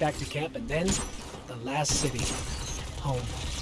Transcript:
back to camp, and then the last city, home.